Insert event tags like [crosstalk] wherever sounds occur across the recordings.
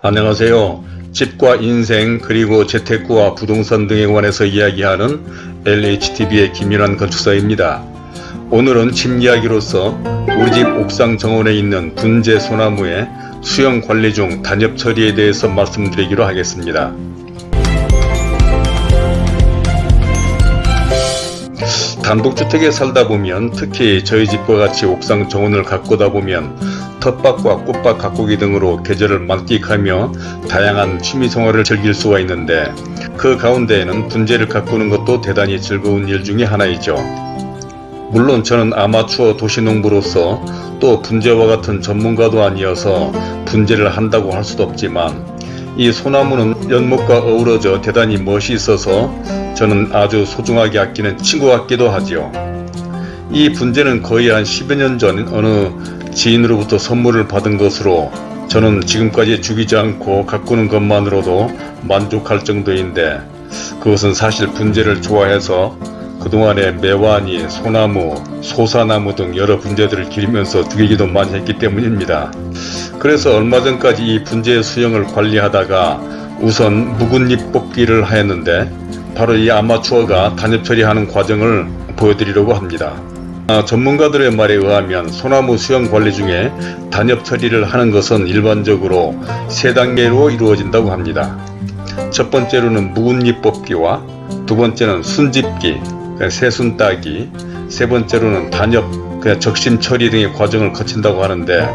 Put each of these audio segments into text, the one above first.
안녕하세요. 집과 인생 그리고 재테크와 부동산 등에 관해서 이야기하는 LHTV의 김윤환 건축사입니다. 오늘은 집 이야기로서 우리 집 옥상 정원에 있는 분재 소나무의 수영 관리 중 단엽 처리에 대해서 말씀드리기로 하겠습니다. 단독주택에 살다 보면 특히 저희 집과 같이 옥상 정원을 가꾸다 보면 텃밭과 꽃밭 가꾸기 등으로 계절을 만끽하며 다양한 취미생활을 즐길 수가 있는데 그 가운데에는 분재를 가꾸는 것도 대단히 즐거운 일 중에 하나이죠. 물론 저는 아마추어 도시농부로서 또 분재와 같은 전문가도 아니어서 분재를 한다고 할 수도 없지만 이 소나무는 연못과 어우러져 대단히 멋이 있어서 저는 아주 소중하게 아끼는 친구 같기도 하지요. 이 분재는 거의 한 10여 년 전 어느 지인으로부터 선물을 받은 것으로 저는 지금까지 죽이지 않고 가꾸는 것만으로도 만족할 정도인데 그것은 사실 분재를 좋아해서 그동안에 매화니, 소나무, 소사나무 등 여러 분재들을 기르면서 죽이기도 많이 했기 때문입니다. 그래서 얼마 전까지 이 분재 수영을 관리하다가 우선 묵은잎 뽑기를 하였는데 바로 이 아마추어가 단엽 처리하는 과정을 보여드리려고 합니다. 아, 전문가들의 말에 의하면 소나무 수영 관리 중에 단엽 처리를 하는 것은 일반적으로 세 단계로 이루어진다고 합니다. 첫 번째로는 묵은잎 뽑기와 두 번째는 순집기, 새순 따기, 세 번째로는 단엽, 그냥 적심 처리 등의 과정을 거친다고 하는데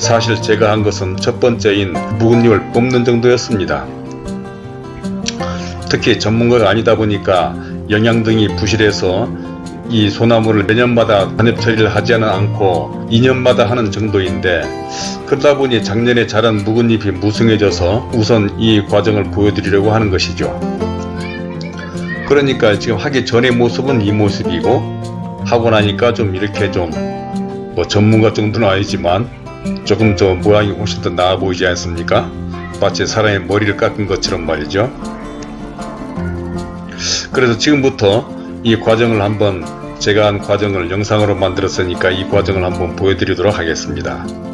사실 제가 한 것은 첫 번째인 묵은잎을 뽑는 정도였습니다. 특히 전문가가 아니다 보니까 영양 등이 부실해서 이 소나무를 매년마다 단엽 처리를 하지는 않고 2년마다 하는 정도인데 그러다 보니 작년에 자란 묵은잎이 무성해져서 우선 이 과정을 보여드리려고 하는 것이죠. 그러니까 지금 하기 전의 모습은 이 모습이고 하고 나니까 좀 이렇게 좀 뭐 전문가 정도는 아니지만 조금 더 모양이 훨씬 더 나아 보이지 않습니까? 마치 사람의 머리를 깎은 것처럼 말이죠. 그래서 지금부터 이 과정을 한번 제가 한 과정을 영상으로 만들었으니까 이 과정을 한번 보여드리도록 하겠습니다.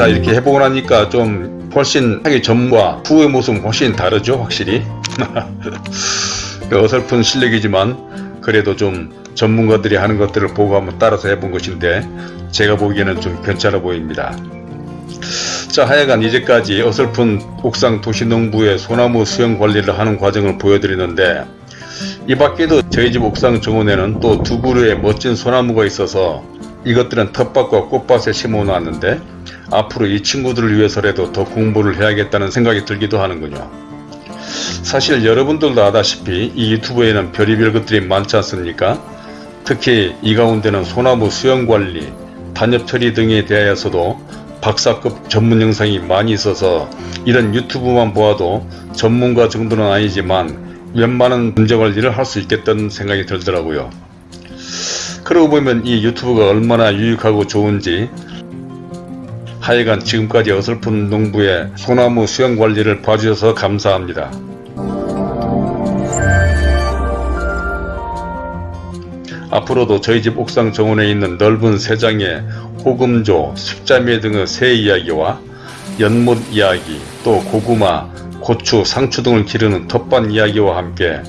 자 이렇게 해보고 나니까 좀 훨씬 하기 전과 후의 모습은 훨씬 다르죠 확실히. [laughs] 그 어설픈 실력이지만 그래도 좀 전문가들이 하는 것들을 보고 한번 따라서 해본 것인데 제가 보기에는 좀 괜찮아 보입니다. 자 하여간 이제까지 어설픈 옥상 도시농부의 소나무 수영 관리를 하는 과정을 보여드리는데 이 밖에도 저희 집 옥상 정원에는 또 두 그루의 멋진 소나무가 있어서 이것들은 텃밭과 꽃밭에 심어 놨는데 앞으로 이 친구들을 위해서라도 더 공부를 해야겠다는 생각이 들기도 하는군요. 사실 여러분들도 아다시피 이 유튜브에는 별의별 것들이 많지 않습니까? 특히 이 가운데는 소나무 수영관리, 단엽 처리 등에 대하여서도 박사급 전문 영상이 많이 있어서 이런 유튜브만 보아도 전문가 정도는 아니지만 웬만한 문제관리를 할 수 있겠다는 생각이 들더라고요. 그러고 보면 이 유튜브가 얼마나 유익하고 좋은지 하여간 지금까지 어설픈 농부의 소나무 수영 관리를 봐주셔서 감사합니다. 앞으로도 저희 집 옥상 정원에 있는 넓은 세장의 호금조, 십자매 등의 새 이야기와 연못 이야기, 또 고구마, 고추, 상추 등을 기르는 텃밭 이야기와 함께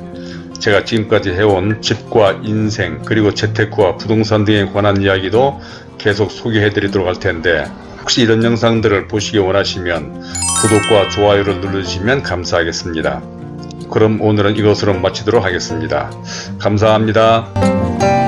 제가 지금까지 해온 집과 인생 그리고 재테크와 부동산 등에 관한 이야기도 계속 소개해 드리도록 할 텐데 혹시 이런 영상들을 보시기 원하시면 구독과 좋아요를 눌러주시면 감사하겠습니다. 그럼 오늘은 이것으로 마치도록 하겠습니다. 감사합니다.